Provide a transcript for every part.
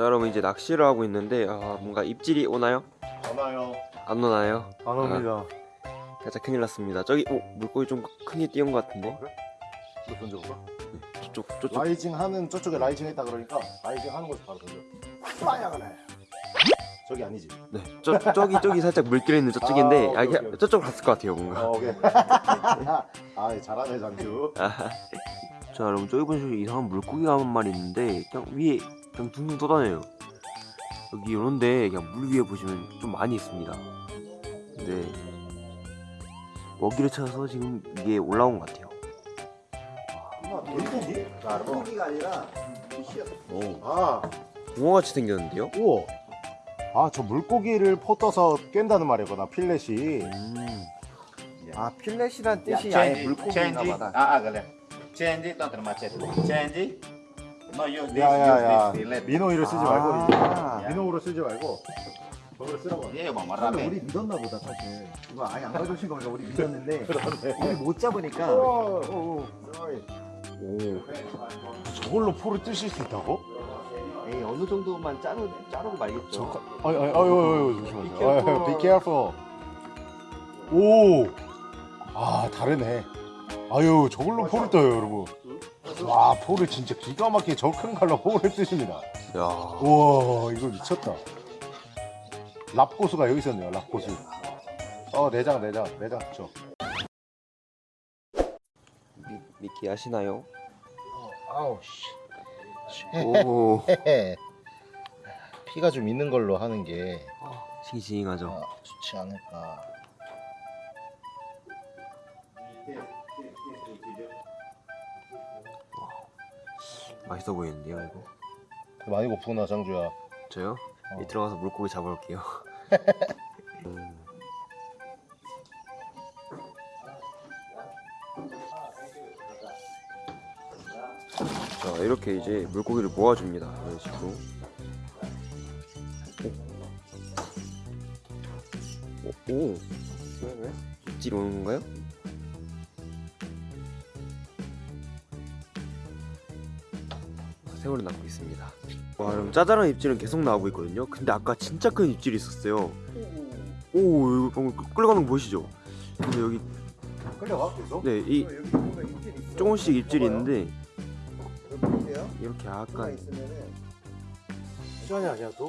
자 여러분 이제 낚시를 하고 있는데 아 뭔가 입질이 오나요? 안 와요. 안 오나요? 안 옵니다. 살짝 큰일 났습니다 저기 오 물고기 좀 크게 뛴 것 같은데 이거 던져볼까? 저쪽 저쪽 rising 하는 저쪽에 rising 했다 그러니까 rising 하는 곳에 바로 던져. 빠야 그래. 저기 아니지. 네 저, 저기 저기 살짝 물길 있는 저쪽인데 아, 오케이, 아, 이게 오케이. 저쪽으로 갔을 것 같아요 뭔가 어, 오케이. 아, 잘하네 장주. 자 여러분 저기 보시면 이상한 물고기가 한 마리 있는데 그냥 위에 그냥 둥둥 떠다녀요 여기 이런데 그냥 물 위에 보시면 좀 많이 있습니다 근데 먹이를 찾아서 지금 이게 올라온 것 같아요 물고기? 물고기가 아니라 오 아, 붕어같이 생겼는데요? 우와. 아, 저 물고기를 포 떠서 깬다는 말이구나. 필렛이. 음. 아 필렛이란 뜻이 Ya, 아예 물고기인가. 보다. Change, don't termacet. Change. No, use this, 야야야. use this. Let. 민호이를 쓰지 말고 아, 민호로 쓰지 말고 저걸 쓰라고. Yeah, vamos 근데. 우리 믿었나 보다 사실. 이거 아예 안 가져오신 거니까 우리 믿었는데 우리 못 잡으니까. 어, 어, 어. 오. 저걸로 포를 뜨실 수 있다고? 에이 어느 정도만 자르 자르고 말겠죠. 아니 아유 아유. 아유, Be careful. 오. 아 다르네. 아유 저걸로 포를 떠요 여러분. 와 포를 진짜 기가 막히게 저 큰 칼로 포를 뜨십니다. 야 우와 이거 미쳤다. 랍고수가 여기 있었네요 랍고수. 어 내장 내장 내장 저. 미, 미끼 아시나요? 아우 씨. 오 피가 좀 있는 걸로 하는 게 싱싱하죠 좋지 않을까. 맛있어 보이는데요 이거 많이 고프구나 장주야. 저요? 어. 이 들어가서 물고기 잡아올게요 음. 자 이렇게 이제 물고기를 모아줍니다 이런 식으로 오, 오. 왜 왜? 입질 오는 건가요? 세월을 낳고 있습니다 와 여러분 짜잘한 입질은 계속 나오고 있거든요 근데 아까 진짜 큰 입질이 있었어요 오 이거 방금 끌려가는 거 보이시죠? 근데 여기 끌려가 계속? 네이. 조금씩 입질이 봐봐요. 있는데. 이렇게 약간 시간이 아니야 또?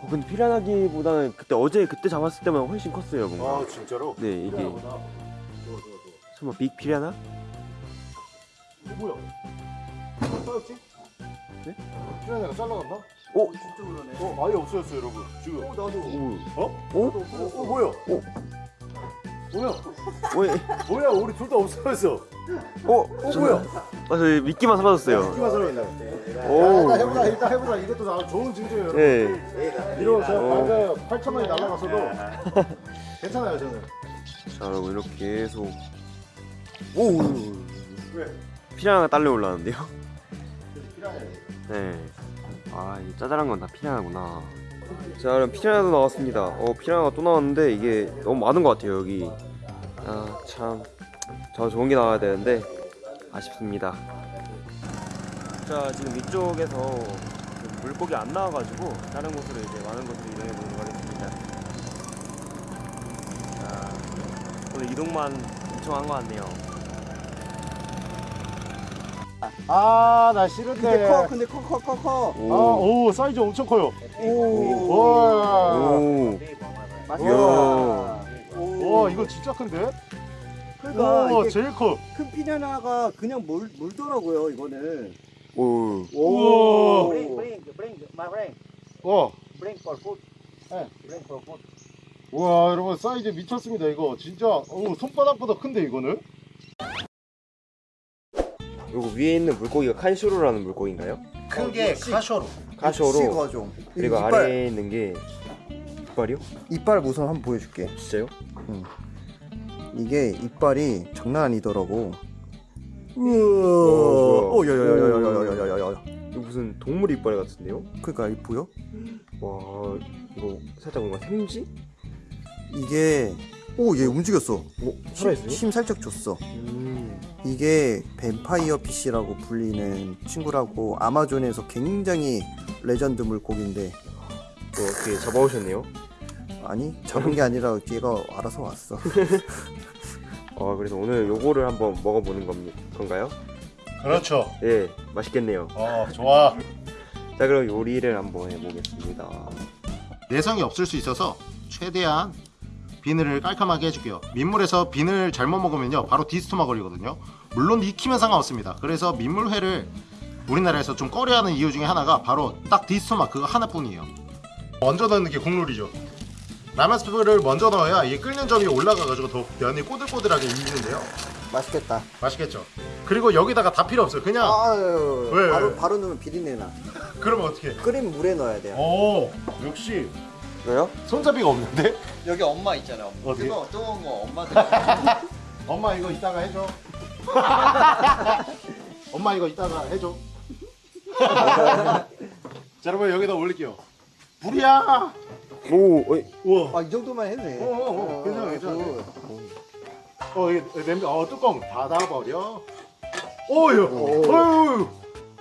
어, 근데 피라나기보다는 그때 어제 그때 잡았을 때만 훨씬 컸어요 뭔가 아 진짜로? 네 이게. 설마 빅 피라나? 이거 뭐야? 잘랐지? 네? 피라냐가 잘라갔나? 오! 진짜 그러네. 어 아예 없어졌어 여러분 지금 어, 나도. 오! 어? 오? 어, 어 뭐야? 오. 뭐야? 왜? 뭐야 우리 둘 다 없어졌어 어? 어 뭐야? 아, 저 미끼만 사라졌어요 끼만 살아있네 오. 일단 해보자 일단 해보자 이것도 나 좋은 증거예요 여러분 네. 이러고 제가 어. 방금 8천 원이 날라갔어도 괜찮아요 저는 자 여러분 이렇게 계속 오! 왜? 피라나가 딸려 올라왔는데요? 네. 아, 이 짜잘한 건 다 피라나구나. 자, 그럼 피라나도 나왔습니다. 어, 피라나가 또 나왔는데 이게 너무 많은 것 같아요, 여기. 아, 참. 더 좋은 게 나와야 되는데 아쉽습니다. 자, 지금 이쪽에서 그 물고기 안 나와가지고 다른 곳으로 이제 많은 곳으로 이동해 보도록 하겠습니다. 자, 오늘 이동만 엄청 한 것 같네요. 아나 근데 싫은데 커, 근데 커, 커, 커, 커. 아오 사이즈 엄청 커요 오. 와, 오, 맛있다. 와 이거 진짜 큰데? 그러니까 오 제일 커 큰 피라나가 그냥 물 물더라고요 이거는. 오, 우와. Bring, bring, bring, my friend. 와 Bring for food. 네. Bring for food. 와 여러분 사이즈 미쳤습니다 이거 진짜 어, 손바닥보다 큰데 이거는? 요거 위에 있는 물고기가 칸슈로라는 물고기인가요? 큰 게 카쇼로 카쇼로 거종. 그리고 이빨, 아래에 있는 게 이빨이요? 이빨 우선 한번 보여줄게. 진짜요? 이게 이빨이 장난 아니더라고. 우와. 오, 야야야야야야야야야. 이거 무슨 동물 이빨 같은데요? 그러니까 이 보여? 와 이거 살짝 뭔가 생쥐? 이게 오 얘 움직였어. 오, 힘, 살아있어요? 힘 살짝 줬어. 음. 이게 뱀파이어 피쉬라고 불리는 친구라고 아마존에서 굉장히 레전드 물고기인데 또 어떻게 잡아오셨네요? 아니 잡은 게 아니라 얘가 알아서 왔어. 어, 그래서 오늘 요거를 한번 먹어보는 겁니, 건가요? 그렇죠. 예, 맛있겠네요. 어 좋아. 자, 그럼 요리를 한번 해보겠습니다. 내성이 없을 수 있어서 최대한 비늘을 깔끔하게 해줄게요. 민물에서 비늘 잘못 먹으면요 바로 디스토마 걸리거든요. 물론 익히면 상관없습니다. 그래서 민물회를 우리나라에서 좀 꺼려하는 이유 중에 하나가 바로 딱 디스토마 그거 하나뿐이에요. 먼저 넣는 게 국룰이죠. 라면 스프를 먼저 넣어야 이 끓는 점이 올라가가지고 더 면이 꼬들꼬들하게 익는데요. 맛있겠다. 맛있겠죠. 그리고 여기다가 다 필요 없어요. 그냥 아유, 왜? 바로 바로 넣으면 비린내 나. 그러면 어떻게? 끓인 물에 넣어야 돼요. 오 역시 왜요? 손잡이가 없는데? 여기 엄마 있잖아. 어디? 뜨거 뜨거운 거 엄마들. 엄마 이거 이따가 해줘. 엄마 이거 이따가 해줘. 자 여러분 여기다 올릴게요. 불이야. 오, 어이, 우와. 아이 정도만 해도 돼. 어, 어, 어, 괜찮아, 괜찮아. 그, 어 이게 냄비 어 뚜껑 닫아버려. 오유. 오. 어유.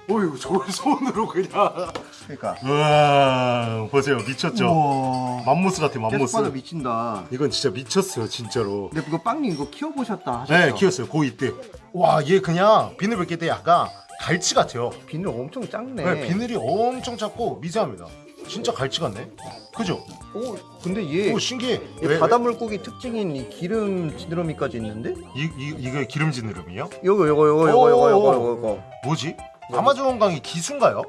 어유 저걸 손으로 그냥. 그러니까. 와 아, 보세요 미쳤죠. 만모스 같아 만모스. 빵도 미친다. 이건 진짜 미쳤어요 진짜로. 근데 그거 빵님 이거 키워보셨다 하셨죠? 네 키웠어요 고이 때. 와 얘 그냥 비늘 벗길 때 약간 갈치 같아요. 비늘 엄청 작네. 네, 비늘이 엄청 작고 미세합니다. 진짜 갈치 같네. 그죠? 오, 근데 얘. 오, 신기해. 바닷물고기 특징인 이 기름 지느러미까지 있는데? 이, 이, 이거 기름 지느러미요? 요거, 요거, 요거, 요거, 요거, 요거, 요거. 뭐지? 아마존 강이 기수인가요?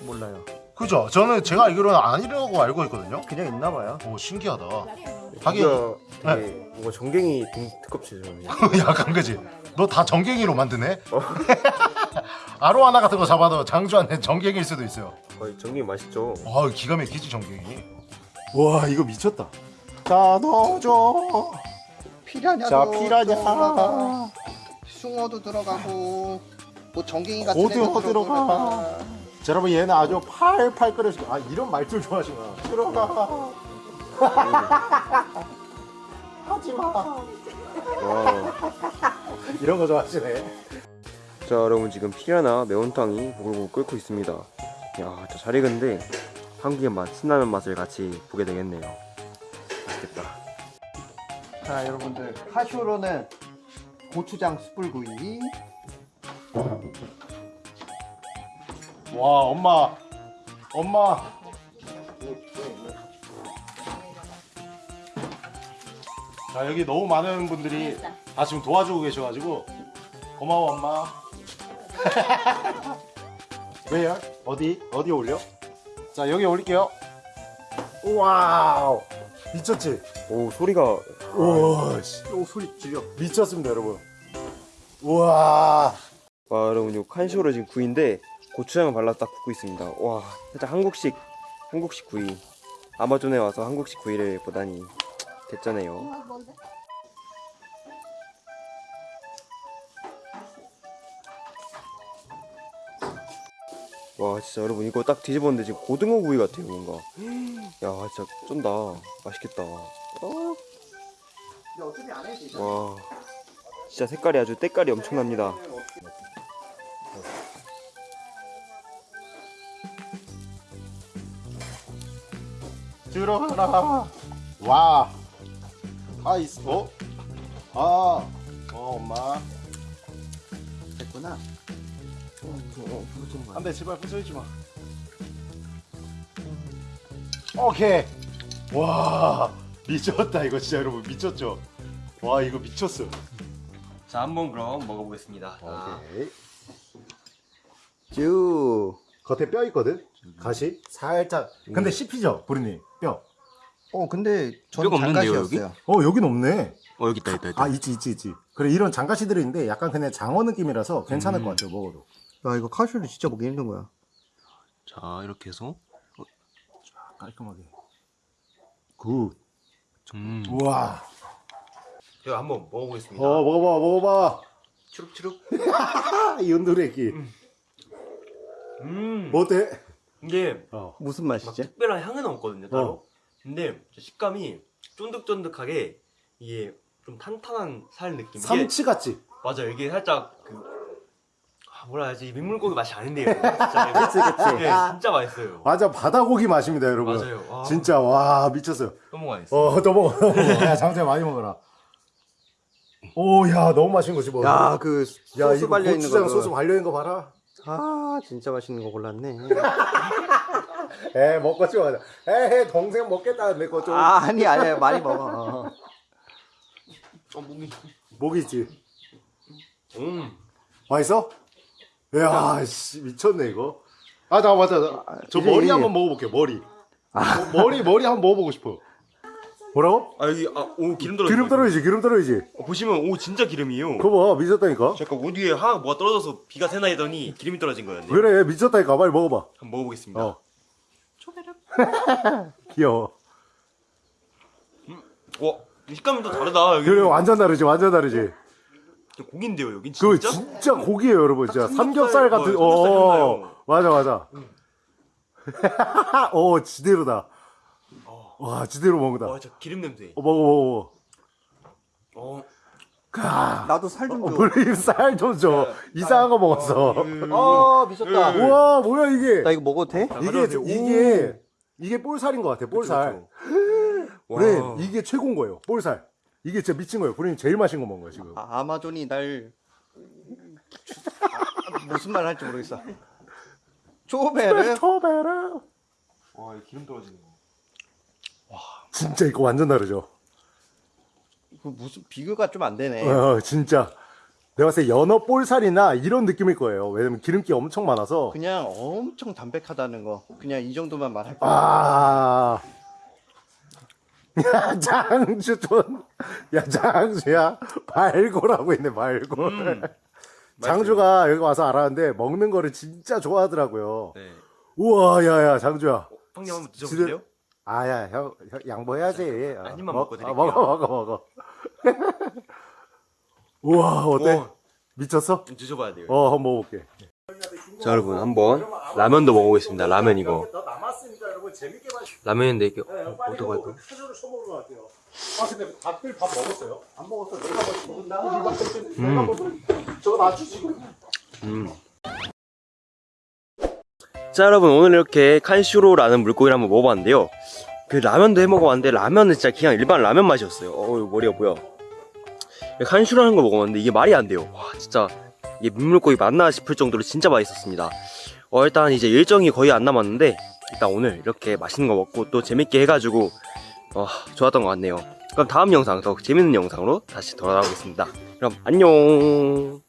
몰라요. 그죠? 저는 제가 알기로는 아니라고 알고 있거든요. 그냥 있나 봐요. 오 신기하다. 하긴 되게 뭔가 전갱이 등 특급지죠. 약간 그지? 너 다 정갱이로 만드네? 아로하나 같은 거 잡아도 장주한테 정갱일 수도 있어요. 거의 전갱이 맛있죠. 아 기가 막히지 정갱이. 와 이거 미쳤다. 자 넣어줘. 피라냐도 자, 피라냐. 들어가. 숭어도 들어가고 뭐 전갱이 같은 고등어 들어가. 자, 여러분 얘는 아주 팔팔 끓여주고 아 이런 말투를 좋아하시구나. 들어가. 하지마. 와. 이런 거 좋아하시네. 자, 여러분 지금 피라나 매운탕이 보글보글 끓고 있습니다. 야, 진짜 잘 익은데 한국의 맛, 신라면 맛을 같이 보게 되겠네요. 맛있겠다. 자 여러분들 카쇼로는 고추장 숯불구이 와 엄마 엄마 자 여기 너무 많은 분들이 다 지금 도와주고 계셔가지고 고마워 엄마 왜요? 어디? 어디 올려? 자 여기 올릴게요 와우 미쳤지? 오, 소리가 우와 씨. 오 소리 질려 미쳤습니다 여러분 우와 와, 여러분 요 칸쇼로 지금 구이인데 고추장을 발라서 딱 굽고 있습니다. 와, 살짝 한국식 한국식 구이. 아마존에 와서 한국식 구이를 보다니 대짜네요. 와 진짜 여러분 이거 딱 뒤집었는데 지금 고등어 구이 같아요 뭔가 야 진짜 쫀다 맛있겠다 어? 와 진짜 색깔이 아주 때깔이 엄청납니다 들어가라. 와. 아이스 어? 아. 어, 엄마. 됐구나. 안돼 제발 부서지지 마. 오케이. 와 미쳤다 이거 진짜 여러분. 미쳤죠? 와 이거 미쳤어. 자 한번 그럼 먹어보겠습니다. 오케이. 쭈 겉에 뼈 있거든? 가시? 살짝. 근데 씹히죠 보리님 뼈 어 근데 뼈가 없는데요, 장가시였어요. 어 여긴 없네. 어 여기 있다 있다 있다. 아 있지 있지 있지. 그래 이런 장가시들이 있는데 약간 그냥 장어 느낌이라서 괜찮을 것 같아요 먹어도. 야 이거 카쇼를 진짜 먹기 힘든 거야. 자 이렇게 해서. 깔끔하게. good. 음. 우와. 제가 한번 먹어보겠습니다. 어 먹어봐 먹어봐. 추룩추룩. 이 은두레기 음. 뭐 어때? 이게 어. 무슨 막 맛이지? 특별한 향은 없거든요 따로 어. 근데 식감이 쫀득쫀득하게 이게 좀 탄탄한 살 느낌. 이게 삼치 같지? 맞아요. 이게 살짝 그 아, 뭐라 해야지 민물고기 맛이 아닌데요. 진짜 그치 그치. 네, 진짜 맛있어요. 맞아 바다고기 맛입니다 여러분. 맞아요. 와, 진짜 와 미쳤어요. 너무 맛있어. 어, 또 먹어. 또 먹어. 야, 장태 많이 먹어라. 오, 야, 너무 맛있는 거지 뭐. 야, 그 야, 소스 이거 발려 있는 고추장 거. 소스 발려 있는 거 봐라. 아, 진짜 맛있는 거 골랐네. 에, 먹고 찍어 가자. 에, 동생 먹겠다. 내거 좀. 아, 아니 아니 많이 먹어. 어. 어, 목이. 목이 있지. 음. 맛있어? 야, 씨, 미쳤네 이거. 아, 나 맞아. 나, 저 이제 머리 이- 한번 먹어볼게. 머리. 어, 머리 머리 한번 먹어보고 싶어. 뭐라고? 아 여기 아 오 기름 떨어져. 기름 떨어지지, 기름 떨어지지. 어, 보시면 오 진짜 기름이에요. 그거 봐, 미쳤다니까. 잠깐 옷 위에 하나 뭐가 떨어져서 비가 새나 했더니 기름이 떨어진 거였네요. 그래, 미쳤다니까. 빨리 먹어봐. 한번 먹어보겠습니다. 어. 귀여워. 와 식감이 또 다르다. 여기 그래, 완전 다르지, 완전 다르지. 고기인데요 여긴 그 진짜? 진짜 고기예요, 여러분. 진짜 삼겹살 삼겹살, 같은. 뭐, 삼겹살 어, 생각나요. 맞아, 맞아. 어, 지대로다. 와, 지대로 먹는다. 어, 와저 기름 냄새. 먹어, 먹어, 어. 먹어. 나도 살 좀 줘. 우리 쌀좀 줘. 이상한 거 먹었어. 아, 미쳤다. 음. 우와, 뭐야 이게? 나 이거 먹어도 돼? 이게. 이게 이게 볼살인 것 같아. 볼살. 와. 그래, 이게 최고인 거예요. 볼살. 이게 진짜 미친 거예요. 우리는 제일 맛있는 거 먹은 거야 지금. 아, 아마존이 날 아, 무슨 말 할지 모르겠어. 초베르 토베르. 와, 이 기름 떨어지는 거. 진짜 이거 완전 다르죠. 그 무슨 비교가 좀 안 되네. 어, 진짜. 내가 봤을 때 연어 볼살이나 이런 느낌일 거예요. 왜냐면 기름기 엄청 많아서. 그냥 엄청 담백하다는 거. 그냥 이 정도만 말할 거야. 아. 야, 장주 돈. 야, 장주야. 발골하고 있네, 발골. 음. 장주가 여기 와서 알았는데 먹는 거를 진짜 좋아하더라고요. 네. 우와, 야, 야, 장주야. 형님 한번 드셔보세요. 아야, 형, 형 양보해야지. 어, 한 입만 먹- 먹고 아, 드릴게요. 먹어, 먹어, 먹어. 우와, 어때? 와. 미쳤어? 좀 드셔봐야 돼요. 어, 한번 먹어볼게. 자 여러분 한번 라면도 먹어보겠습니다. 라면 이거. 더 남았으니까 여러분 재밌게 마시. 라면인데 이게 네, 어, 쳐먹을 것 같아요. 아 근데 다들 밥 먹었어요? 안 먹었어. 내가 먹었나? 내가 먹었어. 저거 놔주 지금. 음. 자 여러분 오늘 이렇게 칸슈로라는 물고기를 한번 먹어봤는데요. 그 라면도 해먹어봤는데 라면은 진짜 그냥 일반 라면 맛이었어요. 어우 머리가 뭐야. 칸슈로라는 걸 먹어봤는데 이게 말이 안 돼요. 와 진짜 이게 민물고기 맞나 싶을 정도로 진짜 맛있었습니다. 어 일단 이제 일정이 거의 안 남았는데 일단 오늘 이렇게 맛있는 거 먹고 또 재밌게 해가지고 어, 좋았던 것 같네요. 그럼 다음 영상 더 재밌는 영상으로 다시 돌아오겠습니다. 그럼 안녕